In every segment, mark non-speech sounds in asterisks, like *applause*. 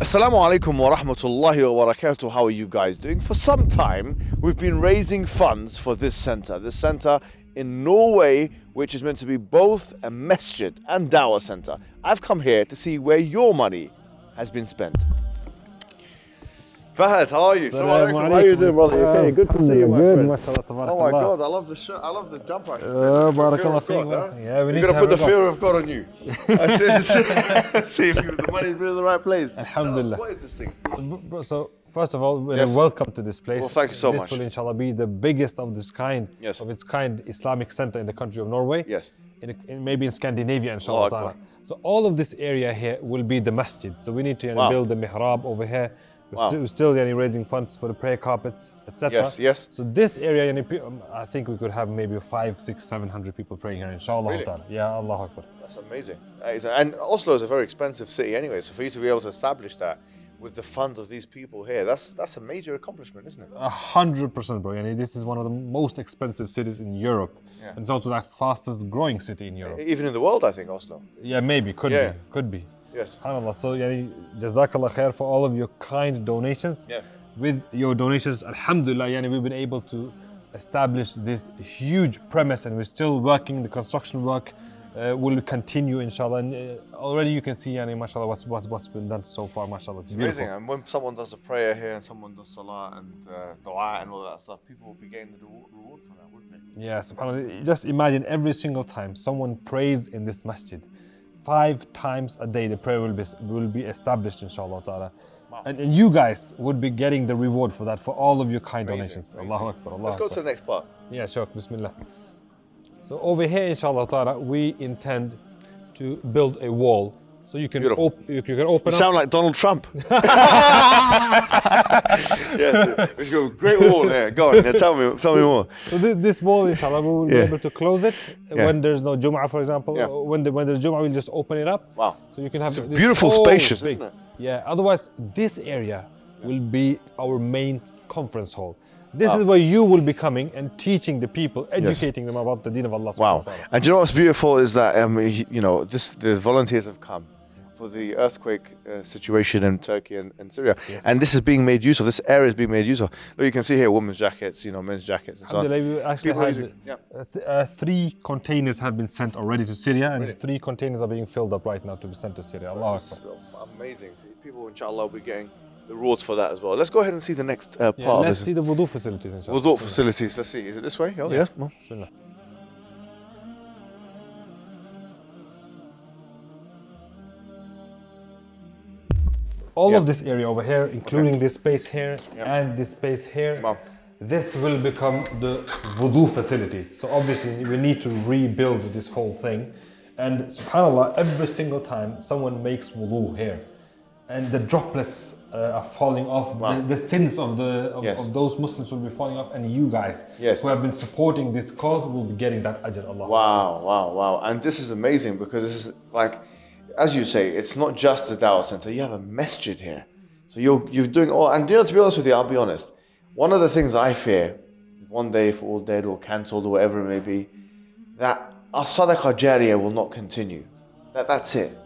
Assalamu alaikum wa rahmatullahi wa barakatuh. How are you guys doing? For some time, we've been raising funds for this center. This center in Norway, which is meant to be both a masjid and dawah center. I've come here to see where your money has been spent. Fahad, how are you? How are you doing, brother? Okay? Good to see you, my good, friend. Oh my. God, I love the shirt. I love the jumper. Uh, The fear of God, huh? yeah, we You're gonna put the fear of God on you. *laughs* I *laughs* see, if you, the money's been in the right place. Alhamdulillah. what is this thing? So, so first of all, Yes. welcome to this place. Well, thank you so this much. will inshallah be the biggest of this kind, Yes. of its kind Islamic center in the country of Norway. Yes. In, in maybe in Scandinavia, inshallah. Ta'ala. So all of this area here will be the masjid. So we need to you know, Wow. build the mihrab over here. We're, Wow. still, we're still you raising funds for the prayer carpets, etc. Yes, yes. So this area, you know, pe- um, I think we could have maybe five, six, seven hundred people praying here, inshallah. Really? Yeah, Allah Akbar. That's amazing. That is, and Oslo is a very expensive city anyway, so for you to be able to establish that with the funds of these people here, that's that's a major accomplishment, isn't it? A hundred percent, bro. Yani this is one of the most expensive cities in Europe, Yeah. and it's also the fastest growing city in Europe. Even in the world, I think Oslo. Yeah, maybe could Yeah. be, could be. Yes. Subhanallah. So, yani, jazakallah khair for all of your kind donations. Yes. With your donations, alhamdulillah, yani, we've been able to establish this huge premise, and we're still working. The construction work uh, will continue, inshallah. And uh, already you can see, yani, mashallah, what's, what's what's been done so far, mashallah. It's beautiful. Amazing. And when someone does a prayer here and someone does salah and uh, dua and all that stuff, people will be getting the reward reward for that, wouldn't they? Yeah, subhanAllah. Just imagine every single time someone prays in this masjid, five times a day the prayer will be, will be established, inshallah ta'ala. And, and you guys would be getting the reward for that, for all of your kind Amazing, donations. amazing. Allahu Akbar, Allah Let's go Akbar. to the next part. Yeah, sure, Bismillah. So over here, inshallah ta'ala, we intend to build a wall. So you can, you, you can open You up. sound like Donald Trump. *laughs* yes, let's go. Great wall there. Go on. Yeah, tell me, tell me more. So thi- this wall, inshallah, we will be able to close it Yeah. when there's no Jum'ah, for example. Yeah. When, the, when there's Jum'ah, we'll just open it up. Wow. So you can have It's this beautiful, spacious, isn't it? Yeah. Otherwise, this area will be our main conference hall. This Wow. is where you will be coming and teaching the people, educating them about the Deen of Allah. Wow. And you know what's beautiful is that um, you know this the volunteers have come for the earthquake uh, situation in Turkey and, and Syria, Yes. and this is being made use of. This area is being made use of. Look, you can see here women's jackets, you know, men's jackets, and so on. We actually People had using- yeah. uh, th- uh, three containers have been sent already to Syria, and Really? three containers are being filled up right now to be sent to Syria. So this is amazing. People, inshallah, will be getting the rewards for that as well. Let's go ahead and see the next uh, part Yeah, let's see the wudu facilities, inshallah. Wudu facilities. Let's see. Is it this way? Oh, Yeah. yes. Well, All Yeah. of this area over here, including this space here Yeah. and this space here, Wow. this will become the wudu facilities. So obviously we need to rebuild this whole thing. And subhanAllah, every single time someone makes wudu here, and the droplets uh, are falling off, Wow. the, the sins of, the, of, Yes. of those Muslims will be falling off, and you guys Yes. who have been supporting this cause will be getting that ajr. Allah. Wow, wow, wow. And this is amazing because this is like, as you say, it's not just a Dawah center. You have a masjid here. So you're, you're doing all, and you know, to be honest with you, I'll be honest. One of the things I fear, one day if all dead or cancelled or whatever it may be, that our sadaqah jariyah will not continue. That, that's it.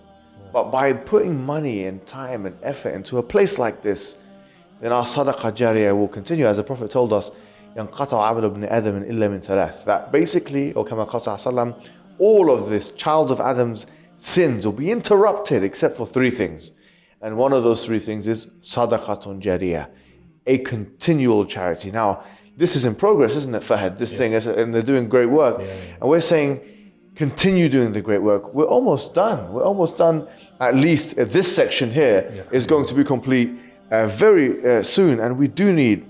But by putting money and time and effort into a place like this, then our sadaqah jariyah will continue. As the Prophet told us, that basically, or Kama Qasa all of this child of Adam's sins will be interrupted except for three things. And one of those three things is sadaqatun jariyah, a continual charity. Now, this is in progress, isn't it, Fahad? This thing, is, and they're doing great work. And we're saying, continue doing the great work. We're almost done. We're almost done. At least uh, this section here is going to be complete uh, very uh, soon, and we do need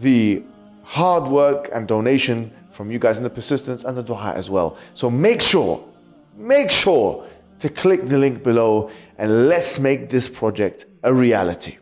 the hard work and donation from you guys, and the persistence and the dua as well. So make sure, make sure to click the link below, and let's make this project a reality.